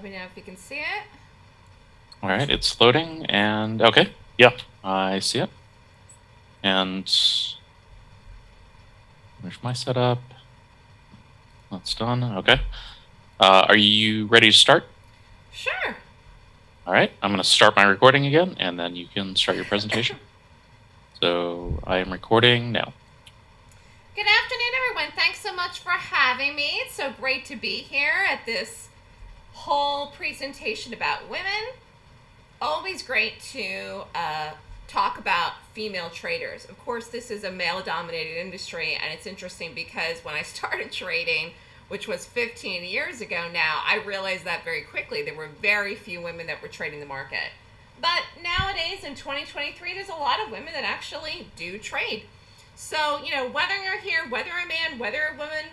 Let me know if you can see it. All right, it's loading, and okay, yeah, I see it. And there's my setup. That's done. Okay. Uh, are you ready to start? Sure. All right, I'm going to start my recording again, and then you can start your presentation. so I am recording now. Good afternoon, everyone. Thanks so much for having me. It's so great to be here at this whole presentation about women. Always great to uh, talk about female traders. Of course, this is a male dominated industry, and it's interesting because when I started trading, which was 15 years ago now, I realized that very quickly. There were very few women that were trading the market. But nowadays in 2023, there's a lot of women that actually do trade. So, you know, whether you're here, whether a man, whether a woman,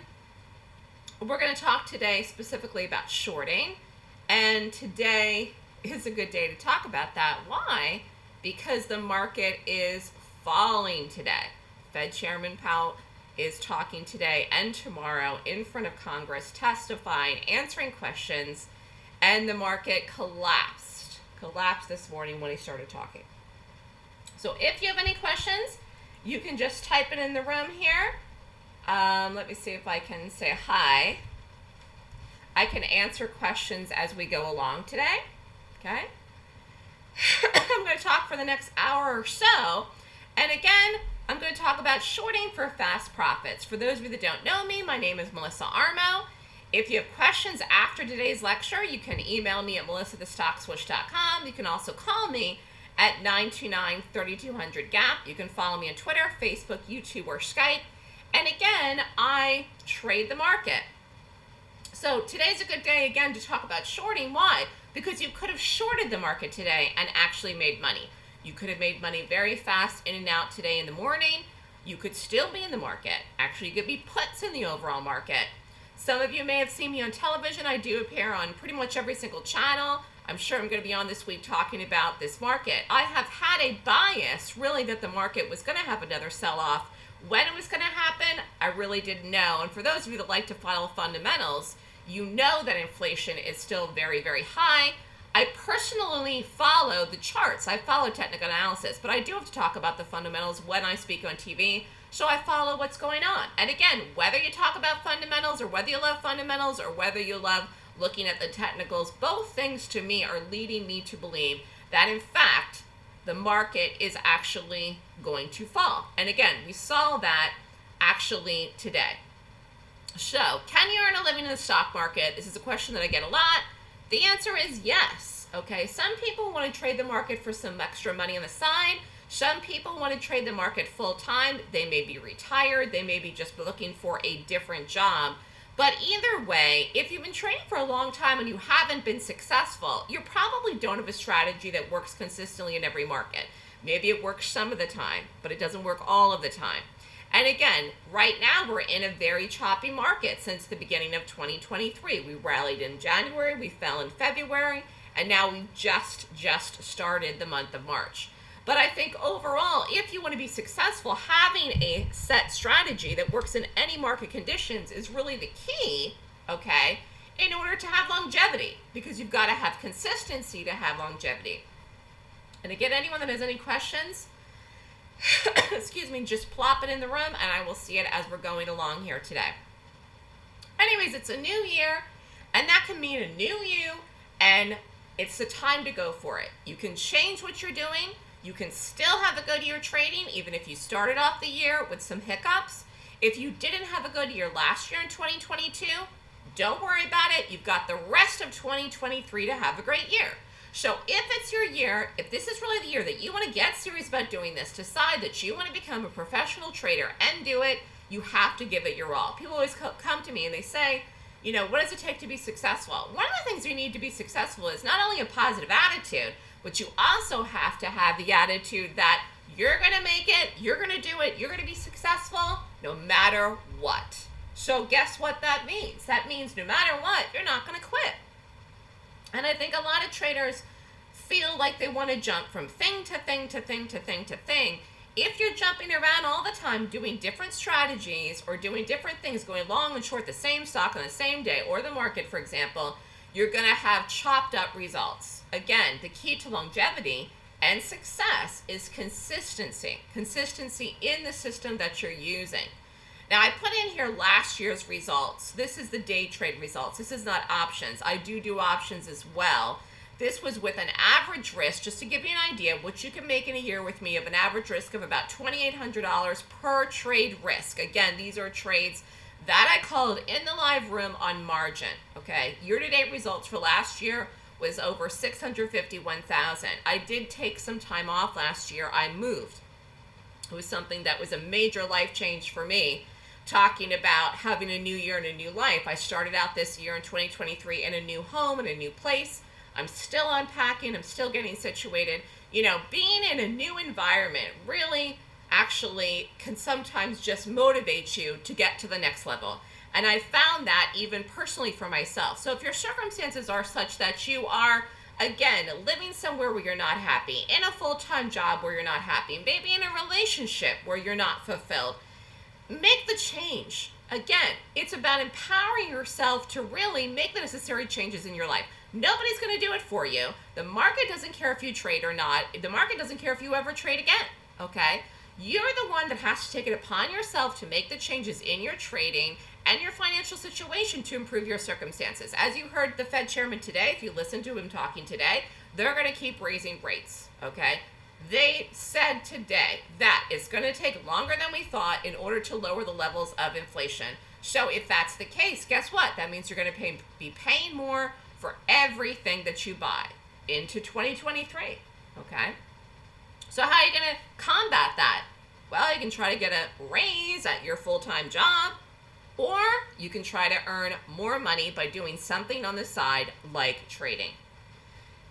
we're going to talk today specifically about shorting. And today is a good day to talk about that. Why? Because the market is falling today. Fed Chairman Powell is talking today and tomorrow in front of Congress, testifying, answering questions, and the market collapsed. Collapsed this morning when he started talking. So if you have any questions, you can just type it in the room here. Um, let me see if I can say hi. I can answer questions as we go along today. Okay. I'm going to talk for the next hour or so. And again, I'm going to talk about shorting for fast profits. For those of you that don't know me, my name is Melissa Armo. If you have questions after today's lecture, you can email me at melissathestockswoosh.com. You can also call me at 929-3200-GAP. You can follow me on Twitter, Facebook, YouTube, or Skype. And again, I trade the market. So today's a good day again to talk about shorting. Why? Because you could have shorted the market today and actually made money. You could have made money very fast in and out today in the morning. You could still be in the market. Actually, you could be puts in the overall market. Some of you may have seen me on television. I do appear on pretty much every single channel. I'm sure I'm going to be on this week talking about this market. I have had a bias, really, that the market was going to have another sell-off. When it was going to happen, I really didn't know. And for those of you that like to follow fundamentals, you know that inflation is still very, very high. I personally follow the charts. I follow technical analysis, but I do have to talk about the fundamentals when I speak on TV. So I follow what's going on. And again, whether you talk about fundamentals or whether you love fundamentals or whether you love looking at the technicals, both things to me are leading me to believe that in fact, the market is actually going to fall. And again, we saw that actually today. So, can you earn a living in the stock market? This is a question that I get a lot. The answer is yes. Okay, some people want to trade the market for some extra money on the side. Some people want to trade the market full time. They may be retired. They may be just looking for a different job. But either way, if you've been trading for a long time and you haven't been successful, you probably don't have a strategy that works consistently in every market. Maybe it works some of the time, but it doesn't work all of the time. And again, right now we're in a very choppy market since the beginning of 2023. We rallied in January, we fell in February, and now we've just, just started the month of March. But I think overall, if you want to be successful, having a set strategy that works in any market conditions is really the key, okay, in order to have longevity, because you've got to have consistency to have longevity. And again, anyone that has any questions, excuse me, just plop it in the room and I will see it as we're going along here today. Anyways, it's a new year, and that can mean a new you, and it's the time to go for it. You can change what you're doing you can still have a good year trading, even if you started off the year with some hiccups. If you didn't have a good year last year in 2022, don't worry about it. You've got the rest of 2023 to have a great year. So if it's your year, if this is really the year that you want to get serious about doing this, decide that you want to become a professional trader and do it, you have to give it your all. People always come to me and they say, you know, what does it take to be successful? One of the things you need to be successful is not only a positive attitude, but you also have to have the attitude that you're going to make it, you're going to do it, you're going to be successful no matter what. So guess what that means? That means no matter what, you're not going to quit. And I think a lot of traders feel like they want to jump from thing to thing to thing to thing to thing. If you're jumping around all the time doing different strategies or doing different things, going long and short the same stock on the same day or the market, for example, you're going to have chopped up results. Again, the key to longevity and success is consistency. Consistency in the system that you're using. Now, I put in here last year's results. This is the day trade results. This is not options. I do do options as well. This was with an average risk, just to give you an idea, what you can make in a year with me of an average risk of about $2,800 per trade risk. Again, these are trades that I called in the live room on margin. Okay, year-to-date results for last year was over 651,000. I did take some time off last year. I moved. It was something that was a major life change for me talking about having a new year and a new life. I started out this year in 2023 in a new home, in a new place. I'm still unpacking, I'm still getting situated. You know, being in a new environment really actually can sometimes just motivate you to get to the next level. And I found that even personally for myself. So if your circumstances are such that you are, again, living somewhere where you're not happy, in a full time job where you're not happy, maybe in a relationship where you're not fulfilled, make the change. Again, it's about empowering yourself to really make the necessary changes in your life. Nobody's going to do it for you. The market doesn't care if you trade or not. The market doesn't care if you ever trade again. Okay? You're the one that has to take it upon yourself to make the changes in your trading and your financial situation to improve your circumstances. As you heard the Fed chairman today, if you listen to him talking today, they're going to keep raising rates. Okay? They said today that it's going to take longer than we thought in order to lower the levels of inflation. So if that's the case, guess what? That means you're going to pay, be paying more for everything that you buy into 2023. Okay? So how are you going to combat that? Well, you can try to get a raise at your full-time job, or you can try to earn more money by doing something on the side like trading.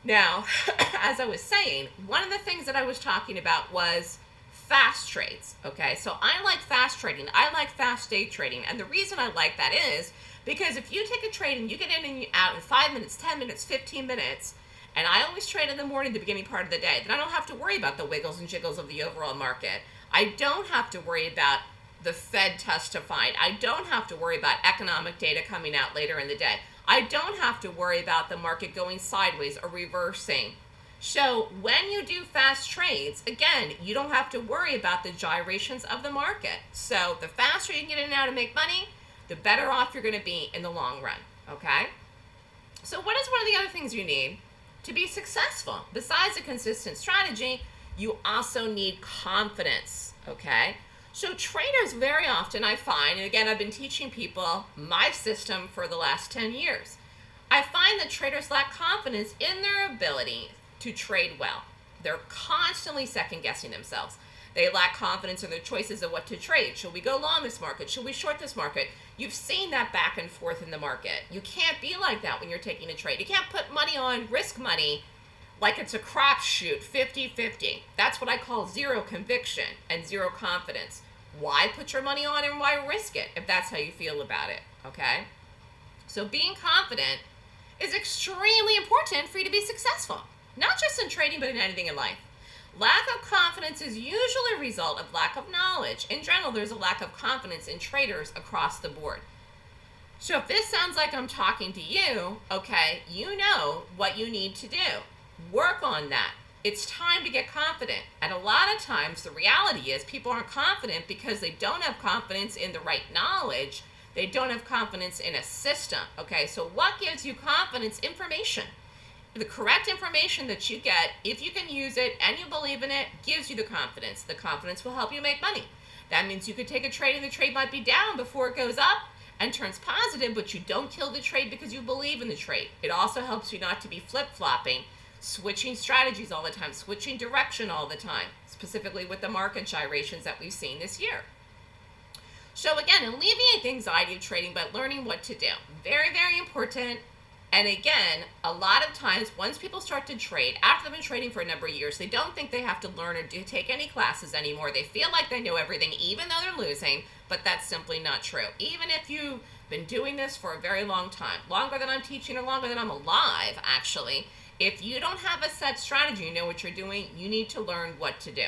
Now, as I was saying, one of the things that I was talking about was fast trades. Okay, so I like fast trading. I like fast day trading. And the reason I like that is because if you take a trade and you get in and out in five minutes, 10 minutes, 15 minutes, and I always trade in the morning, the beginning part of the day, then I don't have to worry about the wiggles and jiggles of the overall market. I don't have to worry about the Fed testifying. I don't have to worry about economic data coming out later in the day. I don't have to worry about the market going sideways or reversing. So when you do fast trades, again, you don't have to worry about the gyrations of the market. So the faster you can get in and out and make money, the better off you're going to be in the long run. Okay? So what is one of the other things you need to be successful? Besides a consistent strategy, you also need confidence. Okay? So traders very often I find, and again I've been teaching people my system for the last 10 years, I find that traders lack confidence in their ability to trade well. They're constantly second guessing themselves. They lack confidence in their choices of what to trade. Should we go long this market? Should we short this market? You've seen that back and forth in the market. You can't be like that when you're taking a trade. You can't put money on risk money like it's a crapshoot 50 50. That's what I call zero conviction and zero confidence why put your money on and why risk it if that's how you feel about it, okay? So being confident is extremely important for you to be successful, not just in trading, but in anything in life. Lack of confidence is usually a result of lack of knowledge. In general, there's a lack of confidence in traders across the board. So if this sounds like I'm talking to you, okay, you know what you need to do. Work on that it's time to get confident. And a lot of times the reality is people aren't confident because they don't have confidence in the right knowledge. They don't have confidence in a system. Okay, so what gives you confidence? Information. The correct information that you get, if you can use it and you believe in it, gives you the confidence. The confidence will help you make money. That means you could take a trade and the trade might be down before it goes up and turns positive, but you don't kill the trade because you believe in the trade. It also helps you not to be flip flopping switching strategies all the time, switching direction all the time, specifically with the market gyrations that we've seen this year. So again, alleviate the anxiety of trading by learning what to do. Very, very important. And again, a lot of times, once people start to trade, after they've been trading for a number of years, they don't think they have to learn or do take any classes anymore. They feel like they know everything, even though they're losing, but that's simply not true. Even if you've been doing this for a very long time, longer than I'm teaching or longer than I'm alive, actually, if you don't have a set strategy, you know what you're doing, you need to learn what to do.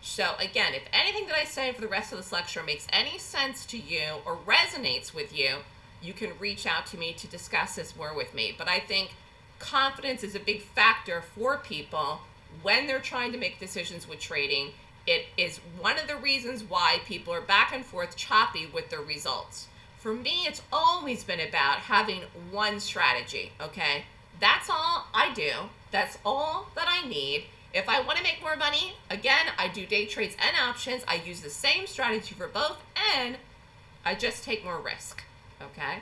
So again, if anything that I say for the rest of this lecture makes any sense to you or resonates with you, you can reach out to me to discuss this more with me. But I think confidence is a big factor for people when they're trying to make decisions with trading. It is one of the reasons why people are back and forth choppy with their results. For me, it's always been about having one strategy, okay? That's all I do. That's all that I need. If I want to make more money, again, I do day trades and options. I use the same strategy for both, and I just take more risk, okay?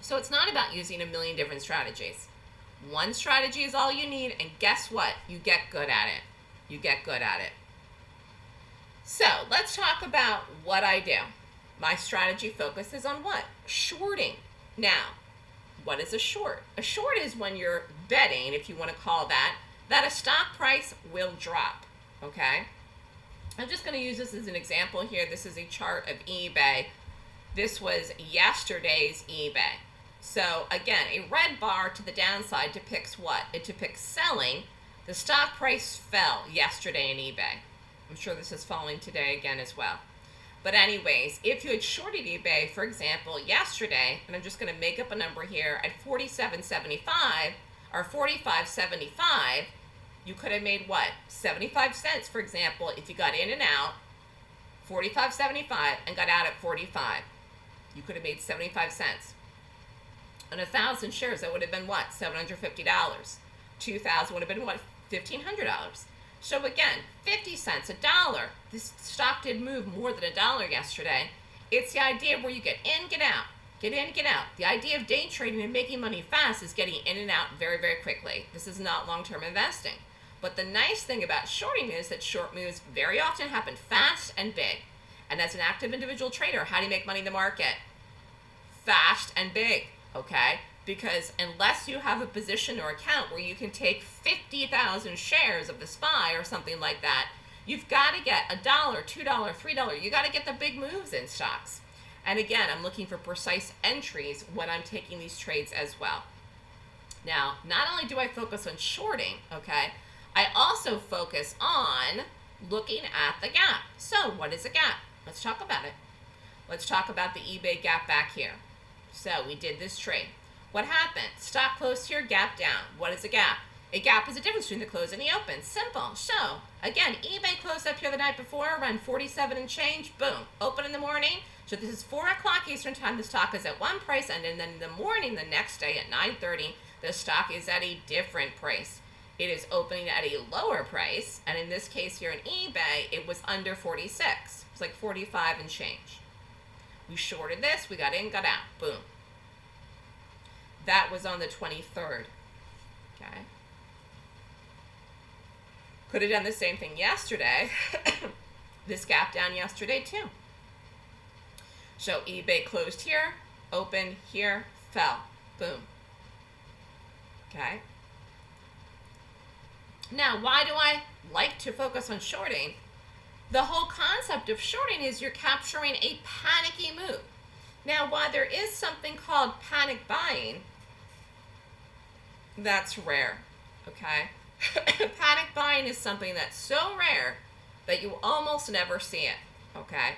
So it's not about using a million different strategies. One strategy is all you need, and guess what? You get good at it. You get good at it. So let's talk about what I do. My strategy focuses on what? Shorting. Now, what is a short? A short is when you're betting, if you want to call that, that a stock price will drop, okay? I'm just going to use this as an example here. This is a chart of eBay. This was yesterday's eBay. So again, a red bar to the downside depicts what? It depicts selling. The stock price fell yesterday in eBay. I'm sure this is falling today again as well. But anyways, if you had shorted eBay, for example, yesterday, and I'm just going to make up a number here, at 47.75 or 45.75, you could have made what? 75 cents, for example, if you got in and out, 45.75 and got out at 45. You could have made 75 cents. On a thousand shares, that would have been what? $750. 2,000 would have been what? $1,500. So again, 50 cents, a dollar. This stock did move more than a dollar yesterday. It's the idea where you get in, get out, get in, get out. The idea of day trading and making money fast is getting in and out very, very quickly. This is not long-term investing. But the nice thing about shorting is that short moves very often happen fast and big. And as an active individual trader, how do you make money in the market? Fast and big, okay? Because unless you have a position or account where you can take 50,000 shares of the SPY or something like that, you've got to get a dollar, two dollar, three dollar. You got to get the big moves in stocks. And again, I'm looking for precise entries when I'm taking these trades as well. Now, not only do I focus on shorting, okay, I also focus on looking at the gap. So what is a gap? Let's talk about it. Let's talk about the eBay gap back here. So we did this trade. What happened? Stock closed here, gap down. What is a gap? A gap is the difference between the close and the open. Simple. So, again, eBay closed up here the night before, around 47 and change. Boom. Open in the morning. So this is 4 o'clock Eastern Time. The stock is at one price, and then in the morning, the next day at 9.30, the stock is at a different price. It is opening at a lower price, and in this case here in eBay, it was under 46. It's like 45 and change. We shorted this. We got in, got out. Boom. That was on the 23rd. Okay. Could have done the same thing yesterday. this gap down yesterday too. So eBay closed here, opened here, fell. Boom. Okay. Now, why do I like to focus on shorting? The whole concept of shorting is you're capturing a panicky move. Now, while there is something called panic buying, that's rare, okay? Panic buying is something that's so rare that you almost never see it, okay?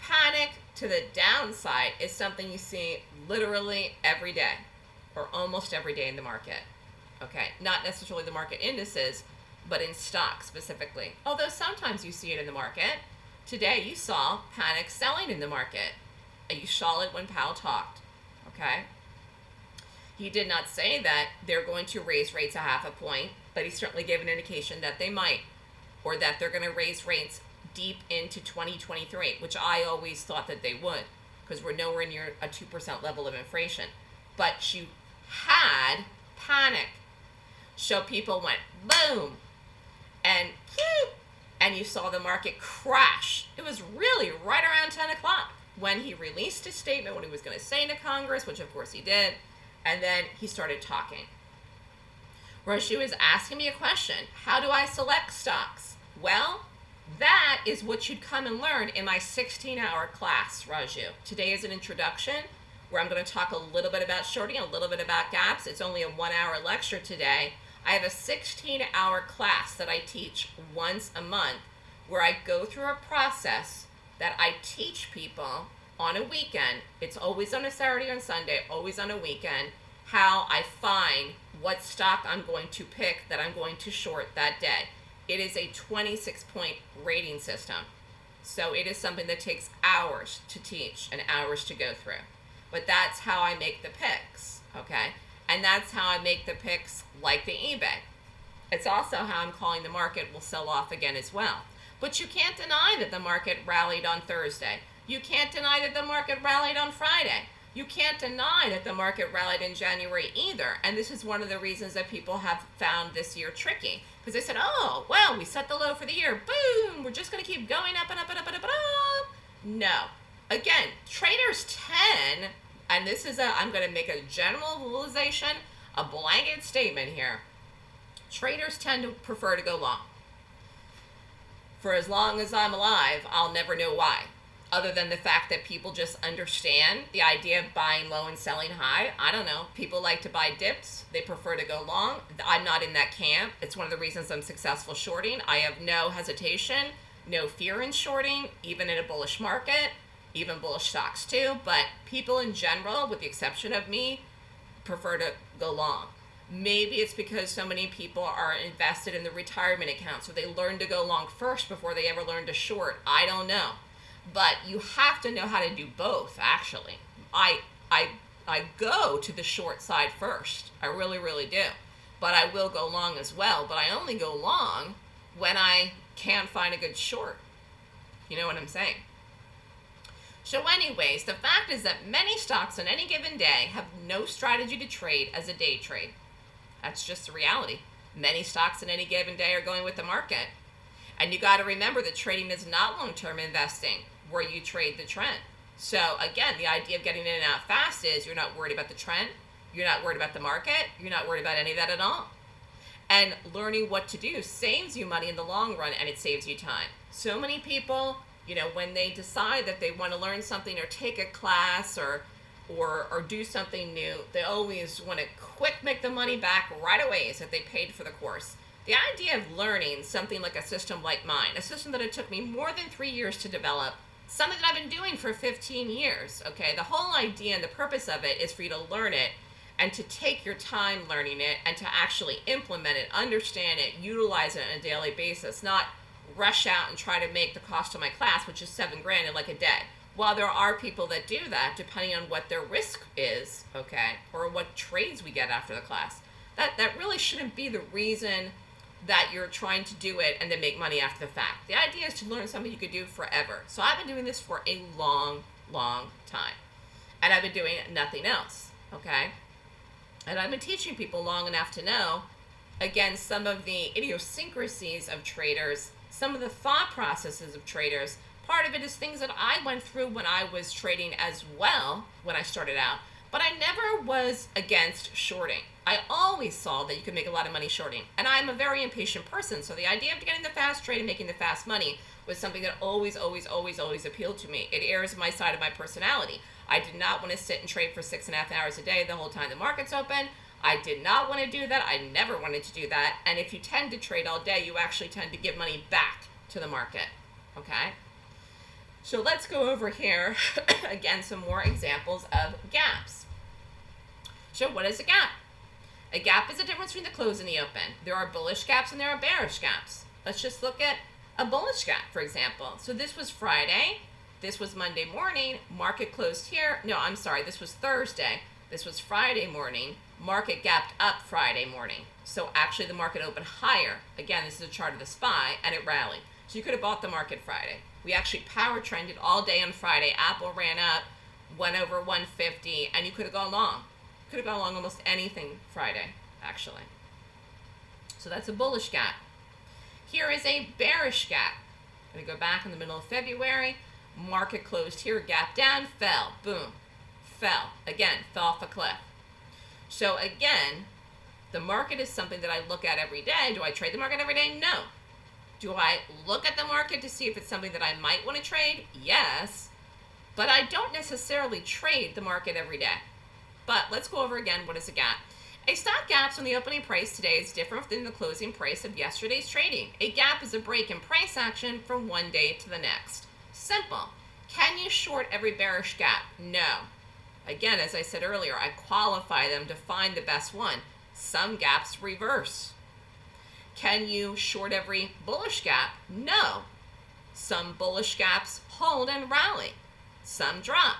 Panic to the downside is something you see literally every day or almost every day in the market, okay? Not necessarily the market indices, but in stocks specifically. Although sometimes you see it in the market. Today you saw panic selling in the market. You saw it when Powell talked, okay? He did not say that they're going to raise rates a half a point, but he certainly gave an indication that they might, or that they're going to raise rates deep into 2023, which I always thought that they would, because we're nowhere near a 2% level of inflation. But you had panic. So people went boom, and and you saw the market crash. It was really right around 10 o'clock when he released his statement, what he was going to say to Congress, which of course he did and then he started talking. Raju is asking me a question. How do I select stocks? Well, that is what you'd come and learn in my 16-hour class, Raju. Today is an introduction where I'm going to talk a little bit about shorting, a little bit about gaps. It's only a one-hour lecture today. I have a 16-hour class that I teach once a month where I go through a process that I teach people on a weekend, it's always on a Saturday and Sunday, always on a weekend, how I find what stock I'm going to pick that I'm going to short that day. It is a 26 point rating system. So it is something that takes hours to teach and hours to go through. But that's how I make the picks, okay? And that's how I make the picks like the eBay. It's also how I'm calling the market will sell off again as well. But you can't deny that the market rallied on Thursday. You can't deny that the market rallied on Friday. You can't deny that the market rallied in January either. And this is one of the reasons that people have found this year tricky. Because they said, oh, well, we set the low for the year. Boom, we're just going to keep going up and up and up and up and up. No. Again, traders 10, and this is a, I'm going to make a generalization, a blanket statement here. Traders tend to prefer to go long. For as long as I'm alive, I'll never know why other than the fact that people just understand the idea of buying low and selling high. I don't know. People like to buy dips. They prefer to go long. I'm not in that camp. It's one of the reasons I'm successful shorting. I have no hesitation, no fear in shorting, even in a bullish market, even bullish stocks too. But people in general, with the exception of me, prefer to go long. Maybe it's because so many people are invested in the retirement account, so they learn to go long first before they ever learn to short. I don't know but you have to know how to do both actually. I i i go to the short side first. I really really do. But i will go long as well but i only go long when i can find a good short. You know what i'm saying? So anyways the fact is that many stocks on any given day have no strategy to trade as a day trade. That's just the reality. Many stocks in any given day are going with the market. And you got to remember that trading is not long-term investing where you trade the trend. So again, the idea of getting in and out fast is you're not worried about the trend, you're not worried about the market, you're not worried about any of that at all. And learning what to do saves you money in the long run and it saves you time. So many people, you know, when they decide that they want to learn something or take a class or or or do something new, they always want to quick make the money back right away so that they paid for the course. The idea of learning something like a system like mine, a system that it took me more than three years to develop, something that I've been doing for 15 years. Okay, the whole idea and the purpose of it is for you to learn it and to take your time learning it and to actually implement it, understand it, utilize it on a daily basis, not rush out and try to make the cost of my class, which is seven grand in like a day. While there are people that do that, depending on what their risk is, okay, or what trades we get after the class, that, that really shouldn't be the reason that you're trying to do it and then make money after the fact. The idea is to learn something you could do forever. So I've been doing this for a long, long time. And I've been doing nothing else, okay? And I've been teaching people long enough to know, again, some of the idiosyncrasies of traders, some of the thought processes of traders. Part of it is things that I went through when I was trading as well when I started out. But I never was against shorting. I always saw that you could make a lot of money shorting. And I'm a very impatient person, so the idea of getting the fast trade and making the fast money was something that always, always, always, always appealed to me. It airs my side of my personality. I did not want to sit and trade for six and a half hours a day the whole time the market's open. I did not want to do that. I never wanted to do that. And if you tend to trade all day, you actually tend to give money back to the market. Okay? So let's go over here, again, some more examples of gaps. So what is a gap? A gap is the difference between the close and the open. There are bullish gaps and there are bearish gaps. Let's just look at a bullish gap, for example. So this was Friday. This was Monday morning. Market closed here. No, I'm sorry. This was Thursday. This was Friday morning. Market gapped up Friday morning. So actually the market opened higher. Again, this is a chart of the SPY, and it rallied. So you could have bought the market Friday. We actually power trended all day on Friday. Apple ran up, went over 150, and you could have gone long. Could have gone along almost anything Friday, actually. So that's a bullish gap. Here is a bearish gap. I'm Going to go back in the middle of February. Market closed here, gap down, fell, boom, fell. Again, fell off a cliff. So again, the market is something that I look at every day. Do I trade the market every day? No. Do I look at the market to see if it's something that I might want to trade? Yes. But I don't necessarily trade the market every day. But let's go over again what is a gap. A stock gap when the opening price today is different than the closing price of yesterday's trading. A gap is a break in price action from one day to the next. Simple. Can you short every bearish gap? No. Again, as I said earlier, I qualify them to find the best one. Some gaps reverse. Can you short every bullish gap? No. Some bullish gaps hold and rally. Some drop.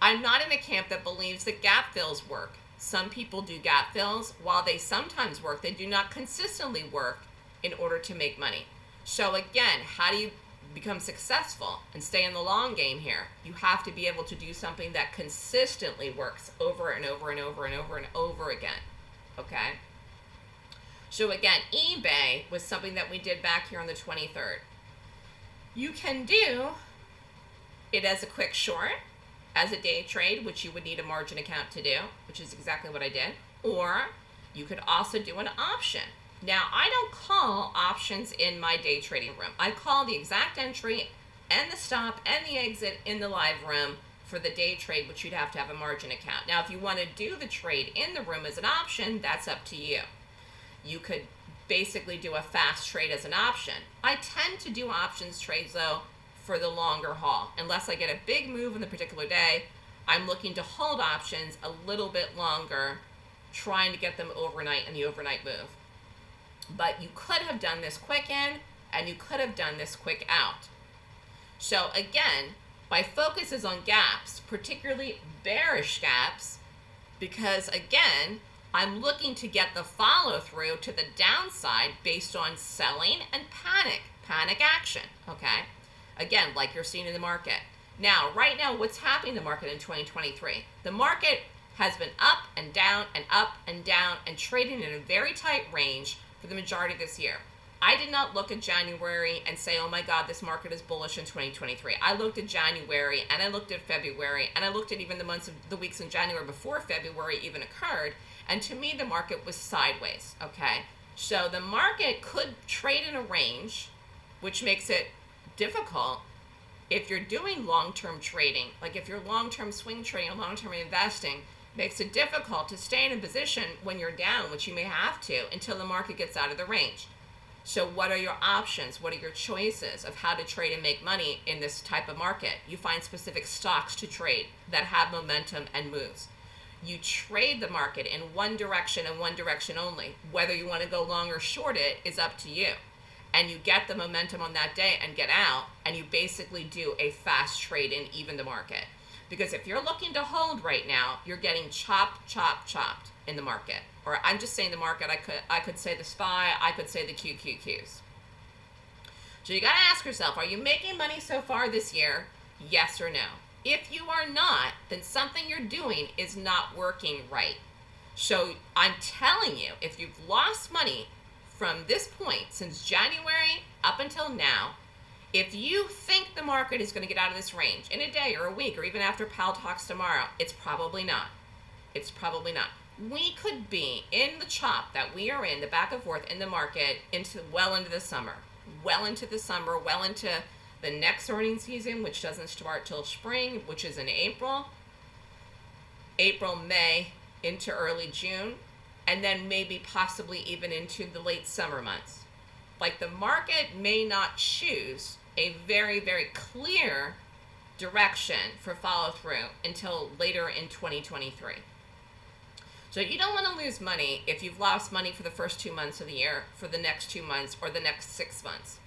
I'm not in a camp that believes that gap fills work. Some people do gap fills. While they sometimes work, they do not consistently work in order to make money. So again, how do you become successful and stay in the long game here? You have to be able to do something that consistently works over and over and over and over and over again. Okay? So again, eBay was something that we did back here on the 23rd. You can do it as a quick short, as a day trade, which you would need a margin account to do, which is exactly what I did. Or you could also do an option. Now, I don't call options in my day trading room. I call the exact entry and the stop and the exit in the live room for the day trade, which you'd have to have a margin account. Now, if you want to do the trade in the room as an option, that's up to you. You could basically do a fast trade as an option. I tend to do options trades though for the longer haul. Unless I get a big move in the particular day, I'm looking to hold options a little bit longer, trying to get them overnight in the overnight move. But you could have done this quick in and you could have done this quick out. So again, my focus is on gaps, particularly bearish gaps, because again, I'm looking to get the follow through to the downside based on selling and panic, panic action, okay? Again, like you're seeing in the market. Now, right now, what's happening in the market in 2023? The market has been up and down and up and down and trading in a very tight range for the majority of this year. I did not look at January and say, oh my God, this market is bullish in 2023. I looked at January and I looked at February and I looked at even the months of the weeks in January before February even occurred. And to me, the market was sideways. Okay. So the market could trade in a range, which makes it difficult if you're doing long-term trading, like if you're long-term swing trading long-term investing, makes it difficult to stay in a position when you're down, which you may have to, until the market gets out of the range. So what are your options? What are your choices of how to trade and make money in this type of market? You find specific stocks to trade that have momentum and moves. You trade the market in one direction and one direction only. Whether you want to go long or short it is up to you and you get the momentum on that day and get out and you basically do a fast trade in even the market. Because if you're looking to hold right now, you're getting chopped, chopped, chopped in the market. Or I'm just saying the market, I could I could say the SPY, I could say the QQQs. So you got to ask yourself, are you making money so far this year? Yes or no? If you are not, then something you're doing is not working right. So I'm telling you, if you've lost money from this point, since January up until now, if you think the market is going to get out of this range in a day or a week or even after Powell talks tomorrow, it's probably not. It's probably not. We could be in the chop that we are in, the back and forth in the market, into well into the summer, well into the summer, well into the next earnings season, which doesn't start till spring, which is in April, April, May, into early June and then maybe possibly even into the late summer months. Like the market may not choose a very, very clear direction for follow through until later in 2023. So you don't want to lose money if you've lost money for the first two months of the year, for the next two months, or the next six months.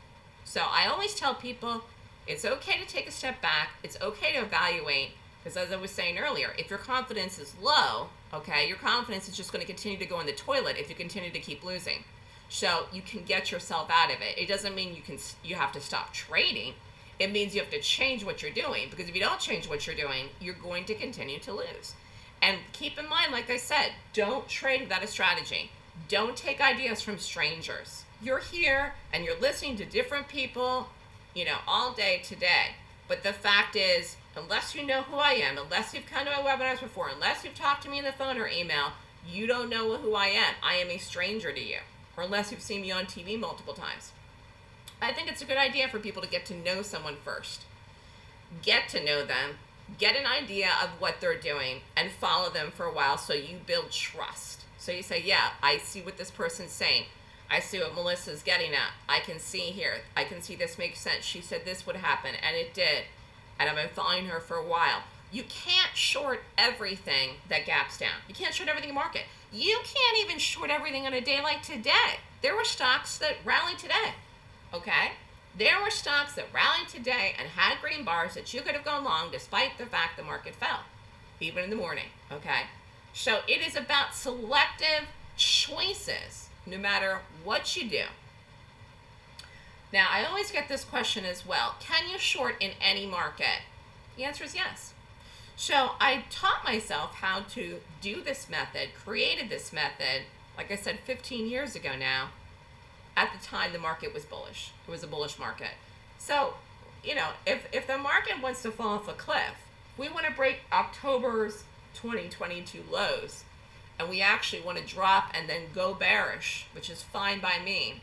So I always tell people it's okay to take a step back, it's okay to evaluate, because as I was saying earlier, if your confidence is low, okay, your confidence is just going to continue to go in the toilet if you continue to keep losing. So you can get yourself out of it. It doesn't mean you can you have to stop trading. It means you have to change what you're doing because if you don't change what you're doing, you're going to continue to lose. And keep in mind, like I said, don't trade without a strategy. Don't take ideas from strangers. You're here and you're listening to different people, you know, all day today. But the fact is, unless you know who I am, unless you've come to my webinars before, unless you've talked to me on the phone or email, you don't know who I am. I am a stranger to you, or unless you've seen me on TV multiple times. I think it's a good idea for people to get to know someone first. Get to know them, get an idea of what they're doing, and follow them for a while so you build trust. So you say, yeah, I see what this person's saying. I see what Melissa's getting at. I can see here. I can see this makes sense. She said this would happen, and it did and I've been following her for a while. You can't short everything that gaps down. You can't short everything in market. You can't even short everything on a day like today. There were stocks that rallied today. Okay? There were stocks that rallied today and had green bars that you could have gone long despite the fact the market fell, even in the morning. Okay? So it is about selective choices, no matter what you do. Now, I always get this question as well Can you short in any market? The answer is yes. So I taught myself how to do this method, created this method, like I said, 15 years ago now. At the time, the market was bullish. It was a bullish market. So, you know, if, if the market wants to fall off a cliff, we want to break October's 2022 lows, and we actually want to drop and then go bearish, which is fine by me.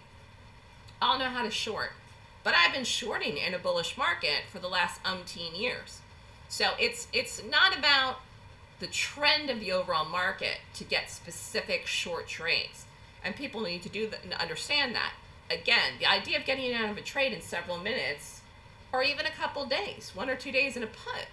I'll know how to short. But I've been shorting in a bullish market for the last umpteen years. So it's it's not about the trend of the overall market to get specific short trades. And people need to do that and understand that. Again, the idea of getting out of a trade in several minutes or even a couple days, one or two days in a put,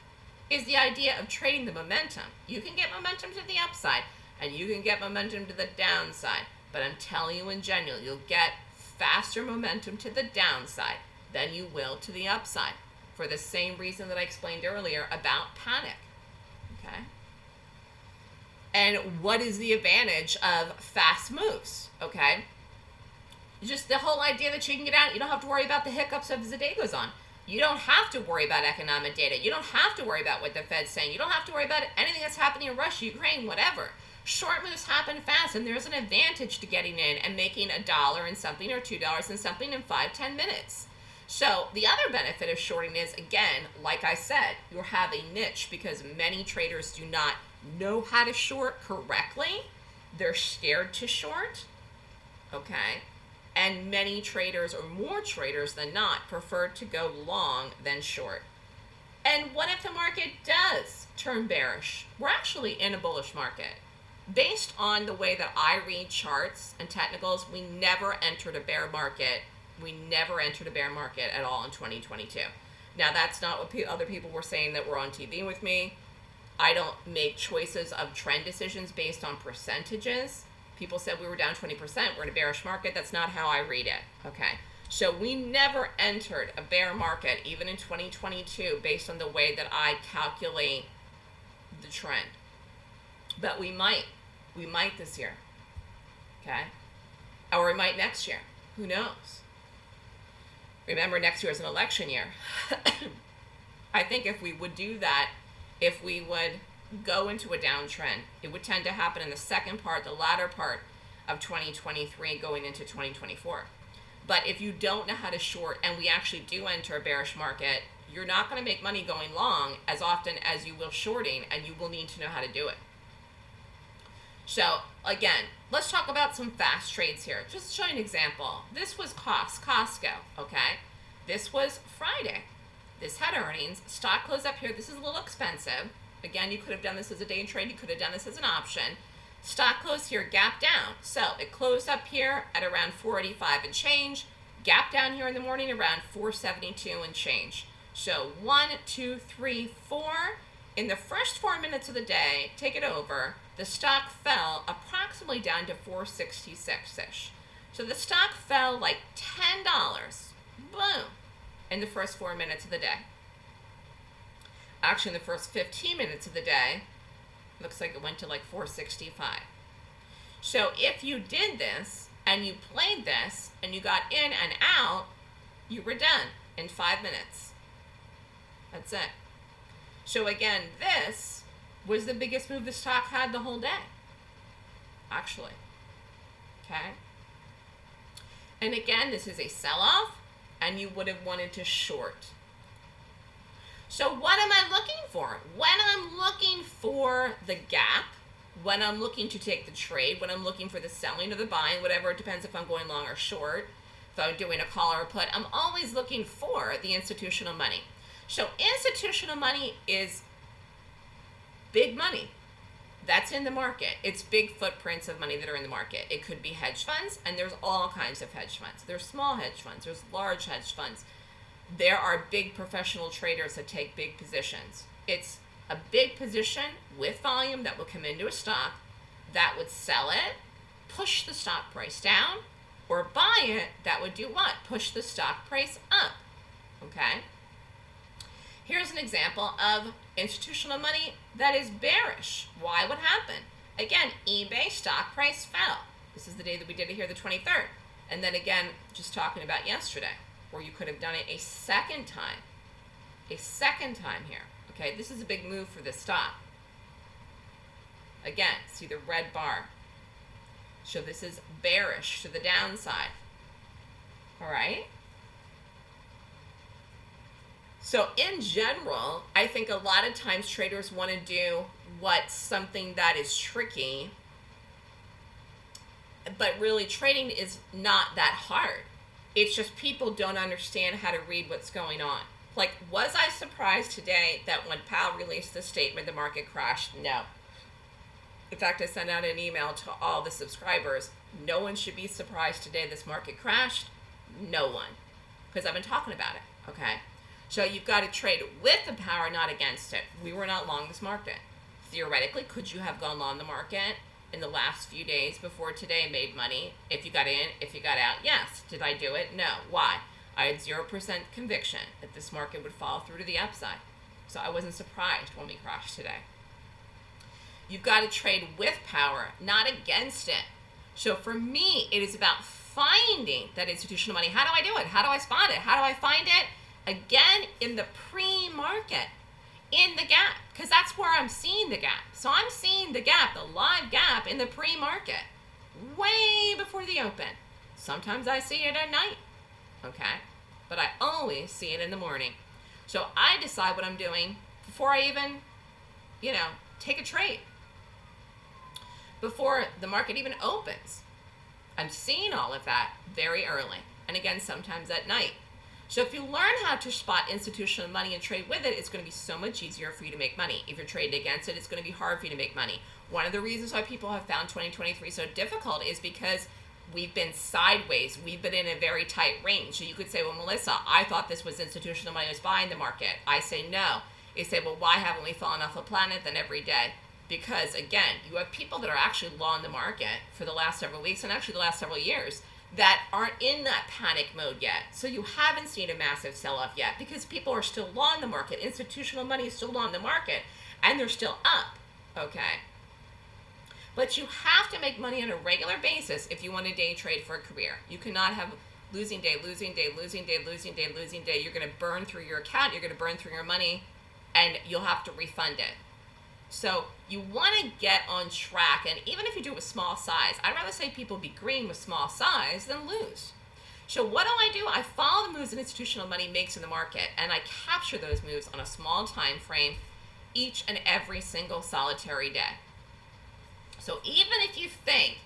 is the idea of trading the momentum. You can get momentum to the upside and you can get momentum to the downside. But I'm telling you in general, you'll get faster momentum to the downside than you will to the upside for the same reason that I explained earlier about panic. Okay? And what is the advantage of fast moves? Okay? Just the whole idea that you can get out, you don't have to worry about the hiccups as the day goes on. You don't have to worry about economic data. You don't have to worry about what the Fed's saying. You don't have to worry about anything that's happening in Russia, Ukraine, whatever. Short moves happen fast, and there's an advantage to getting in and making a dollar and something or two dollars and something in five, ten minutes. So the other benefit of shorting is, again, like I said, you have a niche because many traders do not know how to short correctly. They're scared to short. Okay. And many traders, or more traders than not, prefer to go long than short. And what if the market does turn bearish? We're actually in a bullish market. Based on the way that I read charts and technicals, we never entered a bear market. We never entered a bear market at all in 2022. Now, that's not what pe- other people were saying that were on TV with me. I don't make choices of trend decisions based on percentages. People said we were down 20%, we're in a bearish market. That's not how I read it. Okay. So we never entered a bear market, even in 2022, based on the way that I calculate the trend. But we might. We might this year. Okay? Or we might next year. Who knows? Remember, next year is an election year. I think if we would do that, if we would go into a downtrend, it would tend to happen in the second part, the latter part of 2023 going into 2024. But if you don't know how to short and we actually do enter a bearish market, you're not going to make money going long as often as you will shorting, and you will need to know how to do it. So again, let's talk about some fast trades here. Just to show you an example. This was cost Costco, okay? This was Friday. This had earnings. Stock closed up here. This is a little expensive. Again, you could have done this as a day trade. You could have done this as an option. Stock closed here, gap down. So it closed up here at around 485 and change. Gap down here in the morning around 472 and change. So one, two, three, four. In the first four minutes of the day, take it over the stock fell approximately down to 466-ish. So the stock fell like $10, boom, in the first four minutes of the day. Actually, in the first 15 minutes of the day, looks like it went to like 465. So if you did this and you played this and you got in and out, you were done in five minutes. That's it. So again, this was the biggest move the stock had the whole day. Actually. Okay? And again, this is a sell off, and you would have wanted to short. So, what am I looking for? When I'm looking for the gap, when I'm looking to take the trade, when I'm looking for the selling or the buying, whatever, it depends if I'm going long or short, if I'm doing a call or a put, I'm always looking for the institutional money. So, institutional money is big money that's in the market. It's big footprints of money that are in the market. It could be hedge funds, and there's all kinds of hedge funds. There's small hedge funds, there's large hedge funds. there are big professional traders that take big positions. It's a big position with volume that will come into a stock that would sell it, push the stock price down, or buy it that would do what? Push the stock price up. Okay? Here's an example of institutional money that is bearish. Why would happen? Again, eBay stock price fell. This is the day that we did it here, the 23rd. And then again, just talking about yesterday, where you could have done it a second time. A second time here. Okay, this is a big move for this stock. Again, see the red bar. So this is bearish to the downside. All right? So in general, I think a lot of times traders want to do what's something that is tricky, but really trading is not that hard. It's just people don't understand how to read what's going on. Like, was I surprised today that when Powell released the statement, the market crashed? No. In fact, I sent out an email to all the subscribers. No one should be surprised today this market crashed. No one. Because I've been talking about it, okay? So you've got to trade with the power, not against it. We were not long this market. Theoretically, could you have gone long the market in the last few days before today made money? If you got in, if you got out, yes. Did I do it? No. Why? I had 0% conviction that this market would fall through to the upside. So I wasn't surprised when we crashed today. You've got to trade with power, not against it. So for me, it is about finding that institutional money. How do I do it? How do I spot it? How do I find it? Again, in the pre-market, in the gap, because that's where I'm seeing the gap. So I'm seeing the gap, the live gap in the pre-market, way before the open. Sometimes I see it at night okay? But I always see it in the morning. So I decide what I'm doing before I even, you know, take a trade. Before the market even opens. I'm seeing all of that very early. And again, sometimes at night. So if you learn how to spot institutional money and trade with it, it's going to be so much easier for you to make money. If you're trading against it, it's going to be hard for you to make money. One of the reasons why people have found 2023 so difficult is because we've been sideways. We've been in a very tight range. So you could say, well, Melissa, I thought this was institutional money was buying the market. I say no. You say, well, why haven't we fallen off the planet then every day? Because again, you have people that are actually long the market for the last several weeks and actually the last several years that aren't in that panic mode yet. So you haven't seen a massive sell-off yet because people are still long the market. Institutional money is still long the market and they're still up. Okay. But you have to make money on a regular basis if you want to day trade for a career. You cannot have losing day, losing day, losing day, losing day, losing day. You're going to burn through your account, you're going to burn through your money, and you'll have to refund it. So you want to get on track, and even if you do it with small size, I'd rather say people be green with small size than lose. So what do I do? I follow the moves that institutional money makes in the market, and I capture those moves on a small time frame each and every single solitary day. So even if you think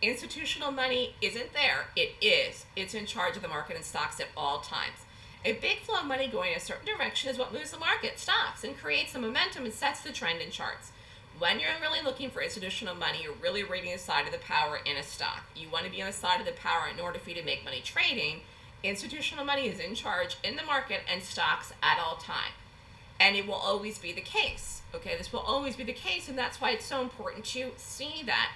institutional money isn't there, it is. It's in charge of the market and stocks at all times. A big flow of money going a certain direction is what moves the market, stocks, and creates the momentum and sets the trend in charts. When you're really looking for institutional money, you're really reading the side of the power in a stock. You want to be on the side of the power in order for you to make money trading. Institutional money is in charge in the market and stocks at all time. And it will always be the case. Okay, this will always be the case, and that's why it's so important to see that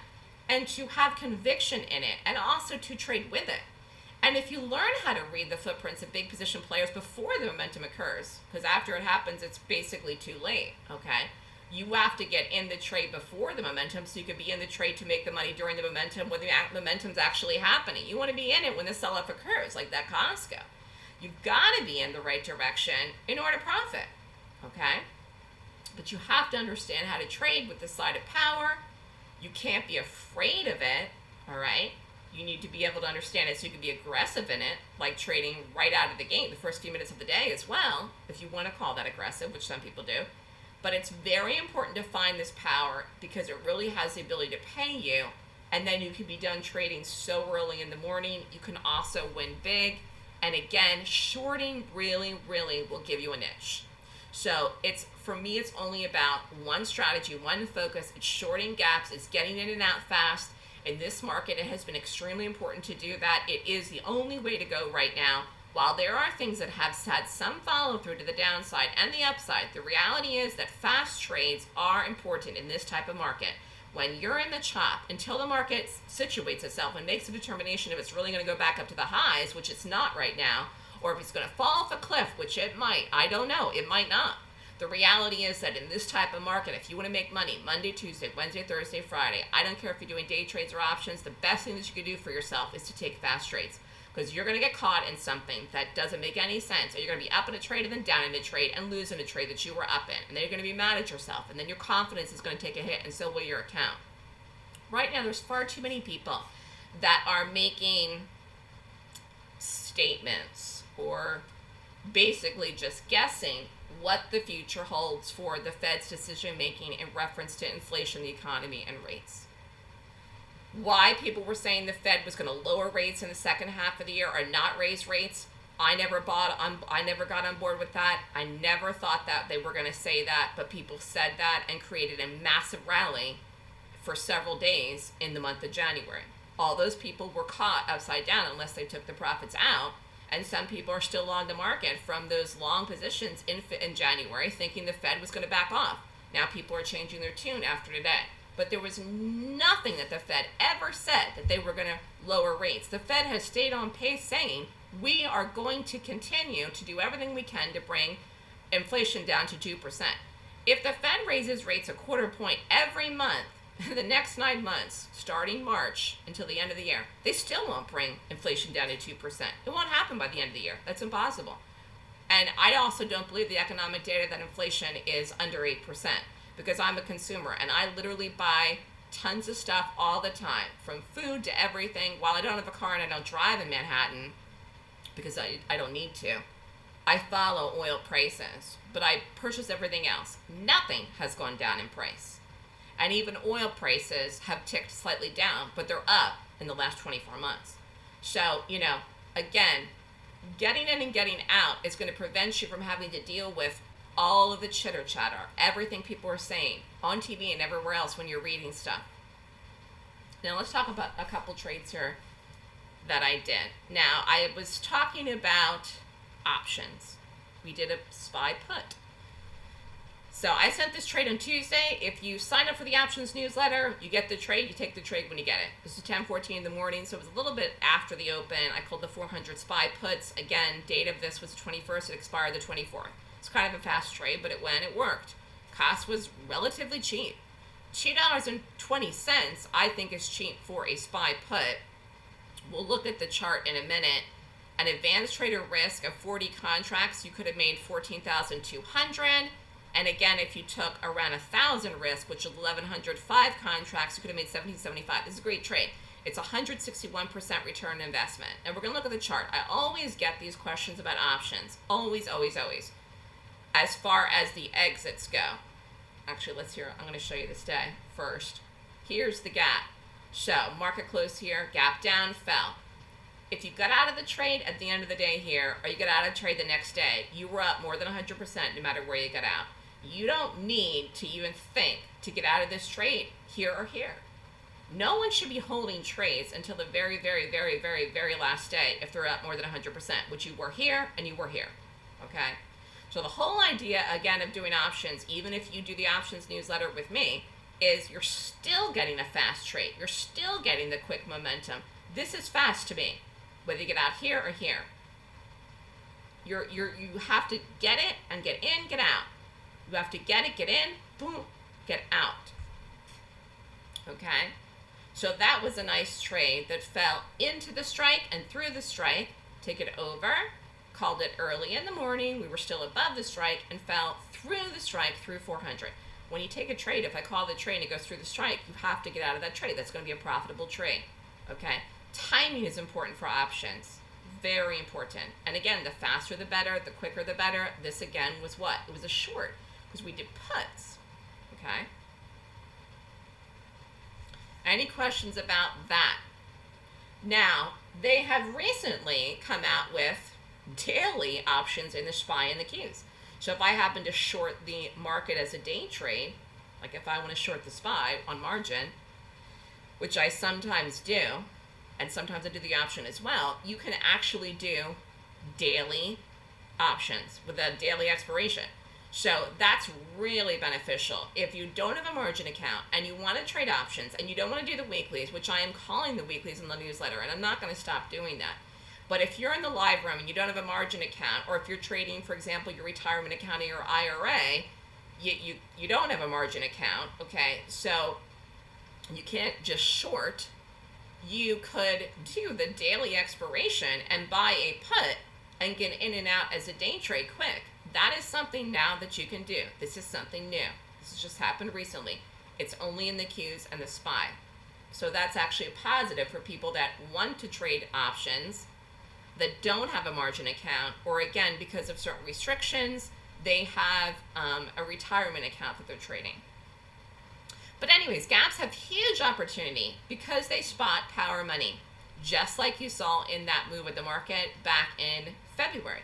and to have conviction in it and also to trade with it. And if you learn how to read the footprints of big position players before the momentum occurs, because after it happens, it's basically too late, okay? You have to get in the trade before the momentum so you can be in the trade to make the money during the momentum when the momentum's actually happening. You want to be in it when the sell-off occurs, like that Costco. You've got to be in the right direction in order to profit, okay? But you have to understand how to trade with the side of power. You can't be afraid of it, all right? You need to be able to understand it so you can be aggressive in it, like trading right out of the gate the first few minutes of the day as well, if you want to call that aggressive, which some people do. But it's very important to find this power because it really has the ability to pay you. And then you can be done trading so early in the morning. You can also win big. And again, shorting really, really will give you a niche. So it's for me, it's only about one strategy, one focus. It's shorting gaps. It's getting in and out fast. In this market, it has been extremely important to do that. It is the only way to go right now while there are things that have had some follow through to the downside and the upside, the reality is that fast trades are important in this type of market. When you're in the chop, until the market situates itself and makes a determination if it's really going to go back up to the highs, which it's not right now, or if it's going to fall off a cliff, which it might, I don't know, it might not. The reality is that in this type of market, if you want to make money Monday, Tuesday, Wednesday, Thursday, Friday, I don't care if you're doing day trades or options, the best thing that you can do for yourself is to take fast trades because you're going to get caught in something that doesn't make any sense, or you're going to be up in a trade and then down in a trade and lose in a trade that you were up in, and then you're going to be mad at yourself, and then your confidence is going to take a hit, and so will your account. Right now, there's far too many people that are making statements or basically just guessing what the future holds for the Fed's decision making in reference to inflation, the economy, and rates why people were saying the Fed was going to lower rates in the second half of the year or not raise rates. I never bought on I never got on board with that. I never thought that they were going to say that, but people said that and created a massive rally for several days in the month of January. All those people were caught upside down unless they took the profits out, and some people are still on the market from those long positions in in January thinking the Fed was going to back off. Now people are changing their tune after today but there was nothing that the Fed ever said that they were going to lower rates. The Fed has stayed on pace saying we are going to continue to do everything we can to bring inflation down to 2%. If the Fed raises rates a quarter point every month, the next nine months, starting March until the end of the year, they still won't bring inflation down to 2%. It won't happen by the end of the year. That's impossible. And I also don't believe the economic data that inflation is under 8% because I'm a consumer and I literally buy tons of stuff all the time, from food to everything. While I don't have a car and I don't drive in Manhattan because I, I don't need to, I follow oil prices, but I purchase everything else. Nothing has gone down in price. And even oil prices have ticked slightly down, but they're up in the last 24 months. So, you know, again, getting in and getting out is going to prevent you from having to deal with all of the chitter chatter, everything people are saying on TV and everywhere else when you're reading stuff. Now let's talk about a couple trades here that I did. Now I was talking about options. We did a SPY put. So I sent this trade on Tuesday. If you sign up for the options newsletter, you get the trade. You take the trade when you get it. This is 10:14 in the morning, so it was a little bit after the open. I called the 400 SPY puts. Again, date of this was the 21st. It expired the 24th. It's kind of a fast trade, but it went, it worked. Cost was relatively cheap. $2.20 I think is cheap for a SPY put. We'll look at the chart in a minute. An advanced trader risk of 40 contracts, you could have made 14,200. And again, if you took around a thousand risk, which is 1,105 contracts, you could have made 1775. This is a great trade. It's 161% return investment. And we're going to look at the chart. I always get these questions about options. Always, always, always as far as the exits go. Actually, let's hear, I'm going to show you this day first. Here's the gap. So, market close here, gap down, fell. If you got out of the trade at the end of the day here, or you got out of trade the next day, you were up more than 100% no matter where you got out. You don't need to even think to get out of this trade here or here. No one should be holding trades until the very, very, very, very, very last day if they're up more than 100%, which you were here and you were here. Okay? So the whole idea, again, of doing options, even if you do the options newsletter with me, is you're still getting a fast trade. You're still getting the quick momentum. This is fast to me, whether you get out here or here. You're, you're, you have to get it and get in, get out. You have to get it, get in, boom, get out. Okay? So that was a nice trade that fell into the strike and through the strike. Take it over called it early in the morning. We were still above the strike and fell through the strike through 400. When you take a trade, if I call the trade and it goes through the strike, you have to get out of that trade. That's going to be a profitable trade. Okay? Timing is important for options. Very important. And again, the faster the better, the quicker the better. This again was what? It was a short because we did puts. Okay? Any questions about that? Now, they have recently come out with daily options in the SPY and the Qs. So if I happen to short the market as a day trade, like if I want to short the SPY on margin, which I sometimes do, and sometimes I do the option as well, you can actually do daily options with a daily expiration. So that's really beneficial. If you don't have a margin account and you want to trade options and you don't want to do the weeklies, which I am calling the weeklies in the newsletter, and I'm not going to stop doing that. But if you're in the live room and you don't have a margin account, or if you're trading, for example, your retirement account or your IRA, you, you, you don't have a margin account, okay? So you can't just short. You could do the daily expiration and buy a put and get in and out as a day trade quick. That is something now that you can do. This is something new. This has just happened recently. It's only in the Qs and the SPY. So that's actually a positive for people that want to trade options that don't have a margin account, or again, because of certain restrictions, they have um, a retirement account that they're trading. But anyways, gaps have huge opportunity because they spot power money, just like you saw in that move of the market back in February.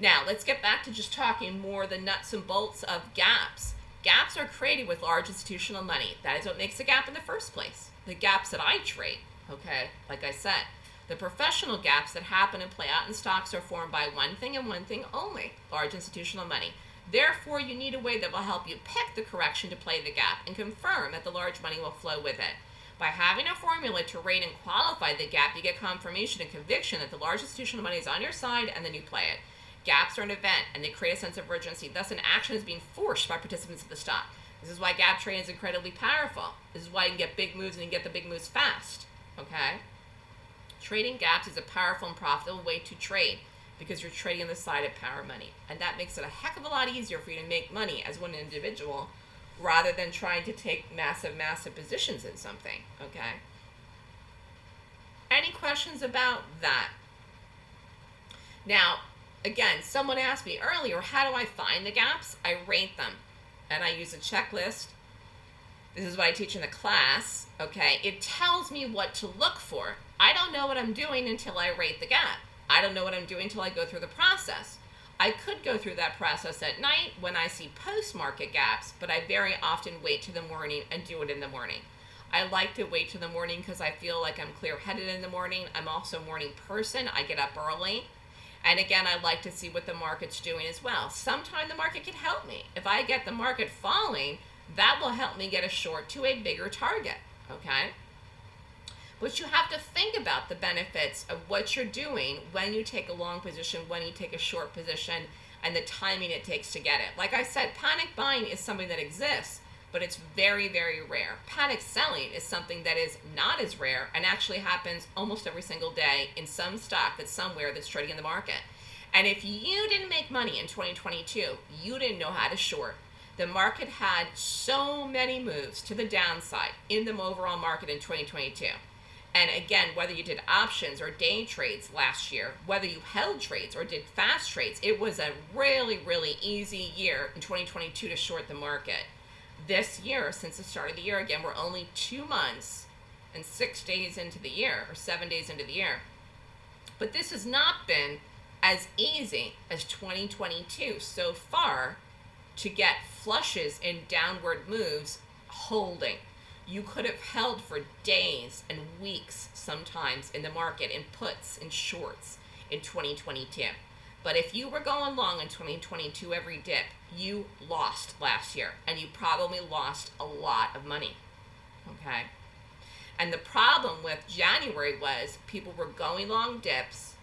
Now, let's get back to just talking more the nuts and bolts of gaps. Gaps are created with large institutional money. That is what makes a gap in the first place. The gaps that I trade, okay, like I said, the professional gaps that happen and play out in stocks are formed by one thing and one thing only, large institutional money. Therefore, you need a way that will help you pick the correction to play the gap and confirm that the large money will flow with it. By having a formula to rate and qualify the gap, you get confirmation and conviction that the large institutional money is on your side and then you play it. Gaps are an event and they create a sense of urgency. Thus, an action is being forced by participants of the stock. This is why gap trading is incredibly powerful. This is why you can get big moves and you get the big moves fast. Okay? Trading gaps is a powerful and profitable way to trade because you're trading on the side of power money. And that makes it a heck of a lot easier for you to make money as one individual rather than trying to take massive, massive positions in something. Okay? Any questions about that? Now, again, someone asked me earlier, how do I find the gaps? I rate them and I use a checklist. This is what I teach in the class, okay? It tells me what to look for. I don't know what I'm doing until I rate the gap. I don't know what I'm doing until I go through the process. I could go through that process at night when I see post-market gaps, but I very often wait to the morning and do it in the morning. I like to wait to the morning because I feel like I'm clear-headed in the morning. I'm also a morning person. I get up early. And again, I like to see what the market's doing as well. Sometimes the market can help me. If I get the market falling, that will help me get a short to a bigger target, okay? But you have to think about the benefits of what you're doing when you take a long position, when you take a short position, and the timing it takes to get it. Like I said, panic buying is something that exists, but it's very, very rare. Panic selling is something that is not as rare and actually happens almost every single day in some stock that's somewhere that's trading in the market. And if you didn't make money in 2022, you didn't know how to short. The market had so many moves to the downside in the overall market in 2022. And again, whether you did options or day trades last year, whether you held trades or did fast trades, it was a really, really easy year in 2022 to short the market this year, since the start of the year, again, we're only two months and six days into the year, or seven days into the year. But this has not been as easy as 2022 so far to get flushes and downward moves holding. You could have held for days and weeks sometimes in the market in puts and shorts in 2022. But if you were going long in 2022 every dip, you lost last year and you probably lost a lot of money. Okay? And the problem with January was people were going long dips.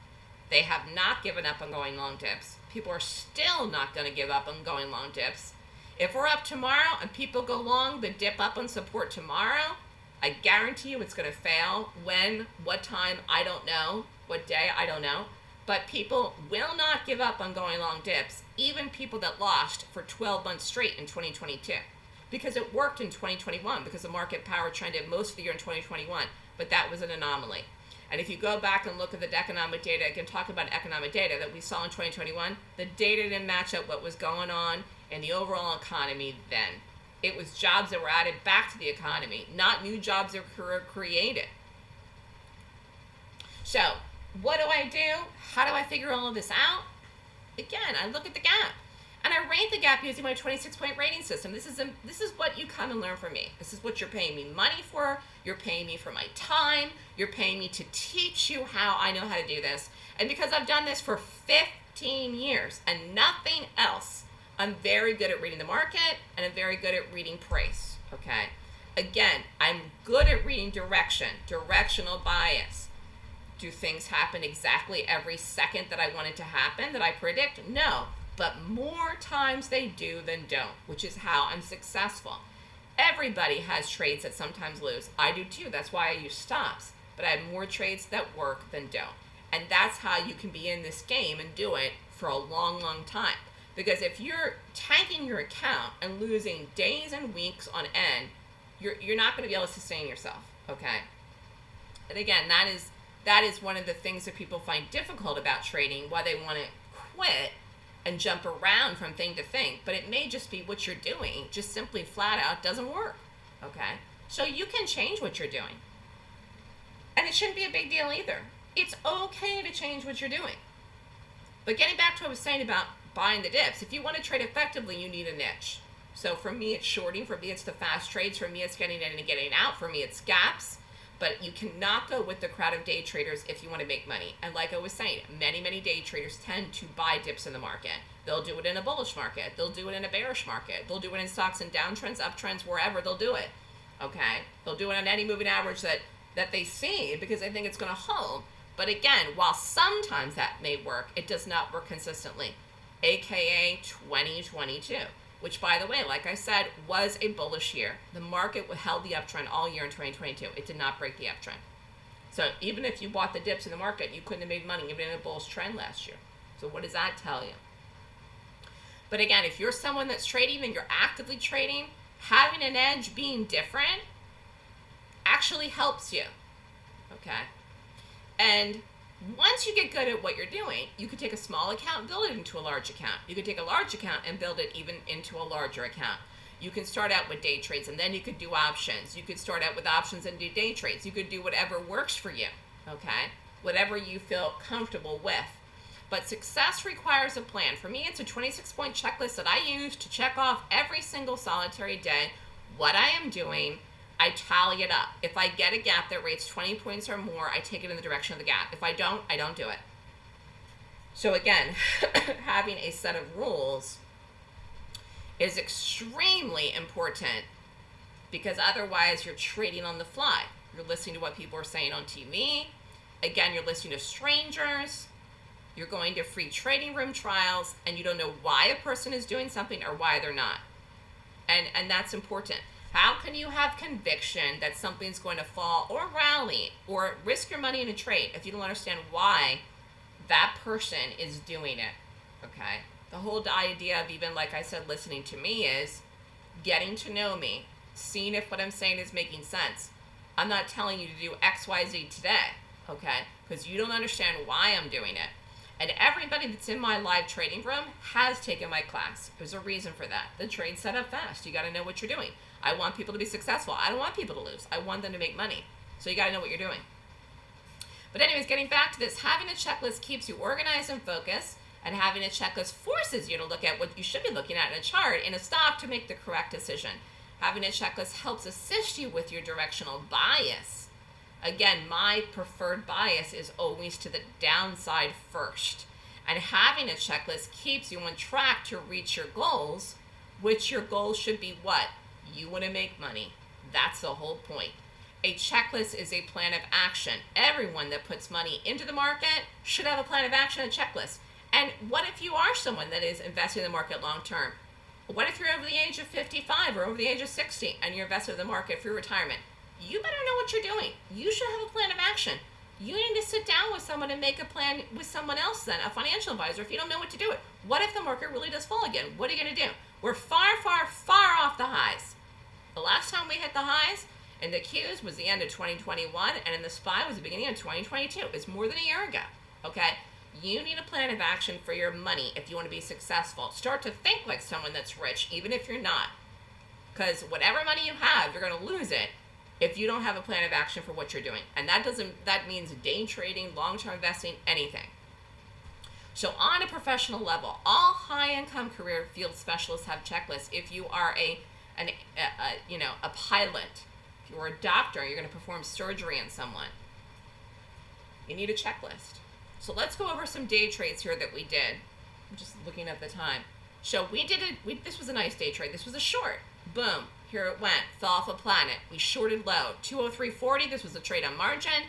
They have not given up on going long dips. People are still not going to give up on going long dips. If we're up tomorrow and people go long the dip up on support tomorrow, I guarantee you it's going to fail. When, what time, I don't know. What day, I don't know. But people will not give up on going long dips, even people that lost for 12 months straight in 2022. Because it worked in 2021, because the market power trended most of the year in 2021, but that was an anomaly. And if you go back and look at the economic data, I can talk about economic data that we saw in 2021, the data didn't match up what was going on in the overall economy then. It was jobs that were added back to the economy, not new jobs that were created. So what do I do? How do I figure all of this out? Again, I look at the gap. and I rate the gap using my 26 point rating system. This is a, this is what you come and learn from me. This is what you're paying me money for. You're paying me for my time. You're paying me to teach you how I know how to do this. And because I've done this for 15 years and nothing else, I'm very good at reading the market and I'm very good at reading price. Okay. Again, I'm good at reading direction, directional bias. Do things happen exactly every second that I want it to happen that I predict? No but more times they do than don't, which is how I'm successful. Everybody has trades that sometimes lose. I do too. That's why I use stops. But I have more trades that work than don't. And that's how you can be in this game and do it for a long, long time. Because if you're tanking your account and losing days and weeks on end, you're, you're not going to be able to sustain yourself. Okay. And again, that is that is one of the things that people find difficult about trading, why they want to quit and jump around from thing to thing, but it may just be what you're doing, just simply flat out doesn't work. Okay? So you can change what you're doing. And it shouldn't be a big deal either. It's okay to change what you're doing. But getting back to what I was saying about buying the dips, if you want to trade effectively, you need a niche. So for me, it's shorting. For me, it's the fast trades. For me, it's getting in and getting out. For me, it's gaps but you cannot go with the crowd of day traders if you want to make money. And like I was saying, many, many day traders tend to buy dips in the market. They'll do it in a bullish market. They'll do it in a bearish market. They'll do it in stocks and downtrends, uptrends, wherever they'll do it. Okay? They'll do it on any moving average that, that they see because they think it's going to hold. But again, while sometimes that may work, it does not work consistently. AKA 2022 which by the way, like I said, was a bullish year. The market held the uptrend all year in 2022. It did not break the uptrend. So even if you bought the dips in the market, you couldn't have made money even in a bullish trend last year. So what does that tell you? But again, if you're someone that's trading and you're actively trading, having an edge being different actually helps you. Okay? And once you get good at what you're doing, you could take a small account and build it into a large account. You could take a large account and build it even into a larger account. You can start out with day trades and then you could do options. You could start out with options and do day trades. You could do whatever works for you, okay? Whatever you feel comfortable with. But success requires a plan. For me, it's a 26 point checklist that I use to check off every single solitary day what I am doing I tally it up. If I get a gap that rates 20 points or more, I take it in the direction of the gap. If I don't, I don't do it. So again, having a set of rules is extremely important because otherwise you're trading on the fly. You're listening to what people are saying on TV. Again, you're listening to strangers. You're going to free trading room trials and you don't know why a person is doing something or why they're not. And and that's important. How can you have conviction that something's going to fall or rally or risk your money in a trade if you don't understand why that person is doing it? Okay. The whole idea of even, like I said, listening to me is getting to know me, seeing if what I'm saying is making sense. I'm not telling you to do X, Y, Z today, okay? Because you don't understand why I'm doing it. And everybody that's in my live trading room has taken my class. There's a reason for that. The trade set up fast. You got to know what you're doing. I want people to be successful. I don't want people to lose. I want them to make money. So you got to know what you're doing. But anyways, getting back to this, having a checklist keeps you organized and focused, and having a checklist forces you to look at what you should be looking at in a chart in a stock to make the correct decision. Having a checklist helps assist you with your directional bias. Again, my preferred bias is always to the downside first. And having a checklist keeps you on track to reach your goals, which your goals should be what? You want to make money. That's the whole point. A checklist is a plan of action. Everyone that puts money into the market should have a plan of action and checklist. And what if you are someone that is investing in the market long term? What if you're over the age of 55 or over the age of 60 and you're invested in the market for retirement? You better know what you're doing. You should have a plan of action. You need to sit down with someone and make a plan with someone else then, a financial advisor, if you don't know what to do it. What if the market really does fall again? What are you going to do? We're far, far, far off the highs. The last time we hit the highs in the Qs was the end of 2021, and in the SPY was the beginning of 2022. It's more than a year ago. Okay? You need a plan of action for your money if you want to be successful. Start to think like someone that's rich, even if you're not. Because whatever money you have, you're going to lose it if you don't have a plan of action for what you're doing. And that doesn't that means day trading, long-term investing, anything. So on a professional level, all high-income career field specialists have checklists. If you are a, an, a, a you know, a pilot, if you're a doctor, you're going to perform surgery on someone. You need a checklist. So let's go over some day trades here that we did. I'm just looking at the time. So we did it. We, this was a nice day trade. This was a short. Boom. Here it went. Fell off a planet. We shorted low. 203.40. This was a trade on margin.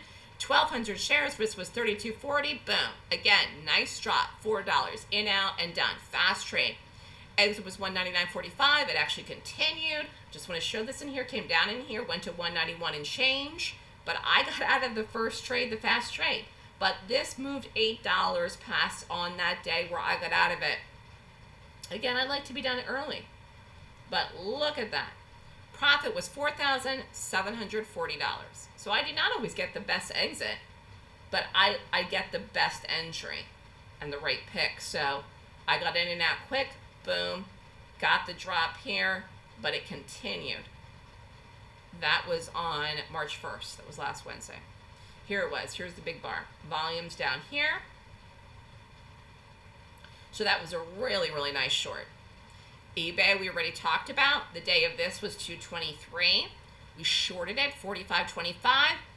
1,200 shares. This was 32.40. Boom. Again, nice drop. $4. In, out, and done. Fast trade. Exit was 199.45. It actually continued. Just want to show this in here. Came down in here. Went to 191 and change. But I got out of the first trade, the fast trade. But this moved $8 past on that day where I got out of it. Again, I'd like to be done early. But look at that. Profit was $4,740. So I did not always get the best exit, but I, I get the best entry and the right pick. So I got in and out quick, boom, got the drop here, but it continued. That was on March 1st. That was last Wednesday. Here it was. Here's the big bar. Volumes down here. So that was a really, really nice short. eBay, we already talked about. The day of this was 223. We shorted it, 45.25.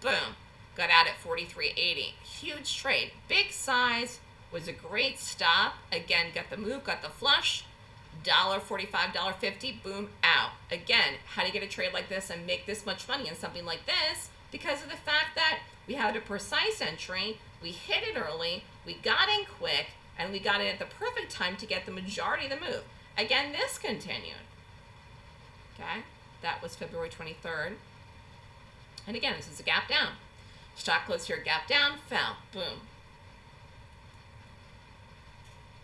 Boom. Got out at 43.80. Huge trade. Big size. Was a great stop. Again, got the move, got the flush. Dollar forty-five, dollar fifty, boom, out. Again, how do you get a trade like this and make this much money on something like this? Because of the fact that we had a precise entry, we hit it early, we got in quick, and we got in at the perfect time to get the majority of the move. Again, this continued. Okay, that was February 23rd. And again, this is a gap down. Stock closed here, gap down, fell, boom.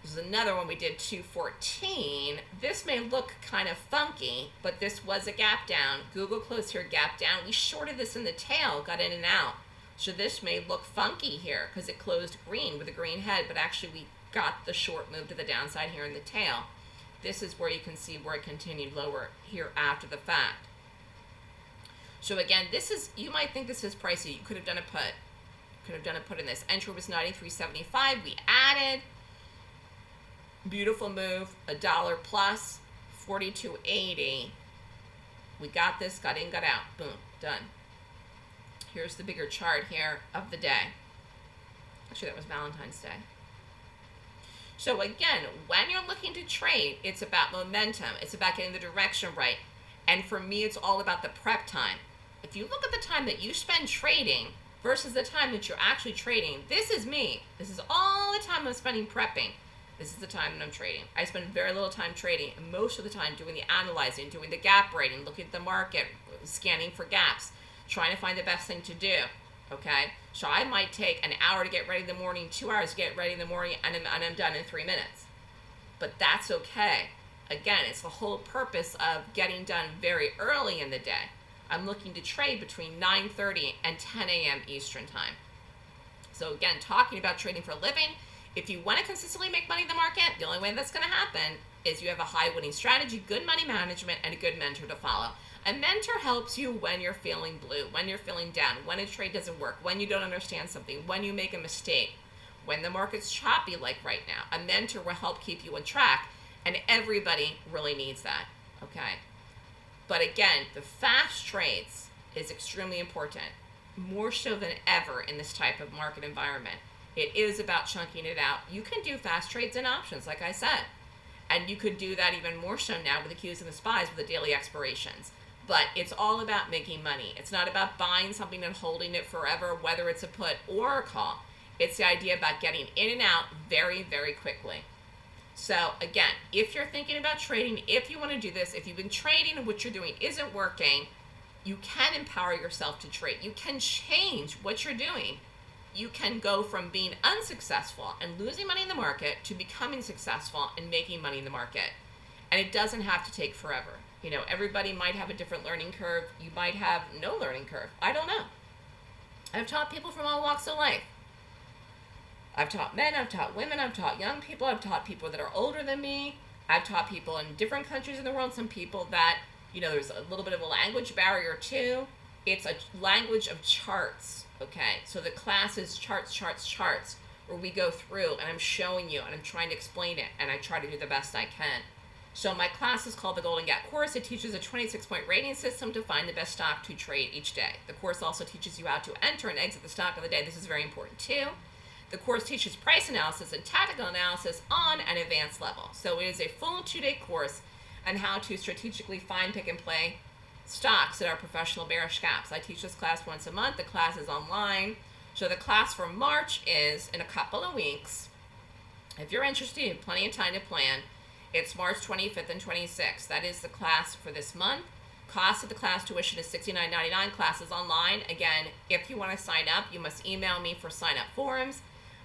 This is another one we did 214. This may look kind of funky, but this was a gap down. Google closed here, gap down. We shorted this in the tail, got in and out. So this may look funky here because it closed green with a green head, but actually we got the short move to the downside here in the tail. This is where you can see where it continued lower here after the fact. So again, this is, you might think this is pricey. You could have done a put. Could have done a put in this. Entry was 93.75. We added. Beautiful move, a dollar plus, 42.80. We got this, got in, got out. Boom, done. Here's the bigger chart here of the day. Actually, that was Valentine's Day. So again, when you're looking to trade, it's about momentum. It's about getting the direction right. And for me, it's all about the prep time. If you look at the time that you spend trading versus the time that you're actually trading, this is me. This is all the time I'm spending prepping. This is the time that I'm trading. I spend very little time trading, and most of the time doing the analyzing, doing the gap rating, looking at the market, scanning for gaps, trying to find the best thing to do. Okay, so I might take an hour to get ready in the morning, two hours to get ready in the morning, and I'm, and I'm done in three minutes. But that's okay. Again, it's the whole purpose of getting done very early in the day. I'm looking to trade between 9.30 and 10 a.m. Eastern Time. So again, talking about trading for a living, if you want to consistently make money in the market, the only way that's going to happen is you have a high winning strategy, good money management, and a good mentor to follow. A mentor helps you when you're feeling blue, when you're feeling down, when a trade doesn't work, when you don't understand something, when you make a mistake, when the market's choppy like right now. A mentor will help keep you on track, and everybody really needs that, okay? But again, the fast trades is extremely important, more so than ever in this type of market environment. It is about chunking it out. You can do fast trades and options, like I said. And you could do that even more so now with the Qs and the SPYs with the daily expirations. But it's all about making money. It's not about buying something and holding it forever, whether it's a put or a call. It's the idea about getting in and out very, very quickly. So again, if you're thinking about trading, if you want to do this, if you've been trading and what you're doing isn't working, you can empower yourself to trade. You can change what you're doing you can go from being unsuccessful and losing money in the market to becoming successful and making money in the market. And it doesn't have to take forever. You know, everybody might have a different learning curve. You might have no learning curve. I don't know. I've taught people from all walks of life. I've taught men, I've taught women, I've taught young people, I've taught people that are older than me. I've taught people in different countries in the world, some people that, you know, there's a little bit of a language barrier too. It's a language of charts Okay, so the class is charts, charts, charts. where we go through and I'm showing you and I'm trying to explain it and I try to do the best I can. So my class is called the Golden Gap Course. It teaches a 26 point rating system to find the best stock to trade each day. The course also teaches you how to enter and exit the stock of the day. This is very important too. The course teaches price analysis and tactical analysis on an advanced level. So it is a full two-day course on how to strategically find, pick, and play stocks that are professional bearish gaps. I teach this class once a month. The class is online. So the class for March is in a couple of weeks. If you're interested, you have plenty of time to plan. It's March 25th and 26th. That is the class for this month. Cost of the class tuition is $69.99. Class is online. Again, if you want to sign up, you must email me for sign up forms.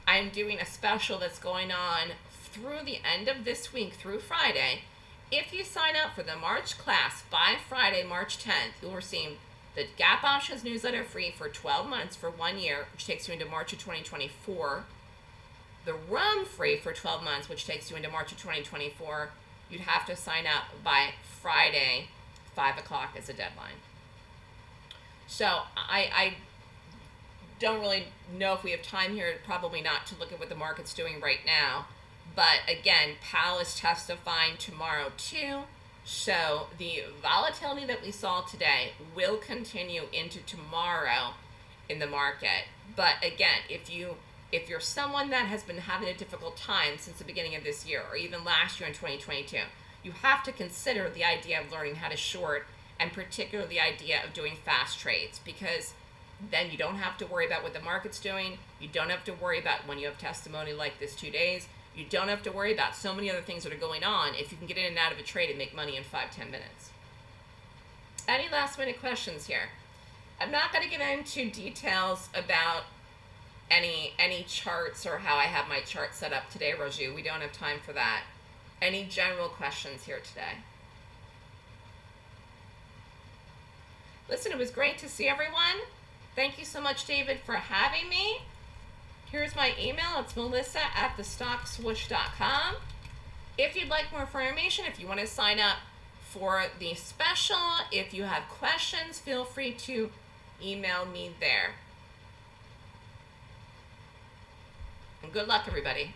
I'm doing a special that's going on through the end of this week through Friday. If you sign up for the March class by Friday, March 10th, you'll receive the Gap Options newsletter free for 12 months for one year, which takes you into March of 2024. The RUM free for 12 months, which takes you into March of 2024. You'd have to sign up by Friday, 5 o'clock as a deadline. So I, I don't really know if we have time here, probably not, to look at what the market's doing right now. But again, Powell is testifying tomorrow too. So the volatility that we saw today will continue into tomorrow in the market. But again, if you if you're someone that has been having a difficult time since the beginning of this year or even last year in 2022, you have to consider the idea of learning how to short and particularly the idea of doing fast trades because then you don't have to worry about what the market's doing. You don't have to worry about when you have testimony like this two days. You don't have to worry about so many other things that are going on if you can get in and out of a trade and make money in five, ten minutes. Any last minute questions here? I'm not going to get into details about any any charts or how I have my chart set up today, Roju. We don't have time for that. Any general questions here today? Listen, it was great to see everyone. Thank you so much, David, for having me. Here's my email. It's melissa at thestockswoosh.com. If you'd like more information, if you want to sign up for the special, if you have questions, feel free to email me there. And good luck, everybody.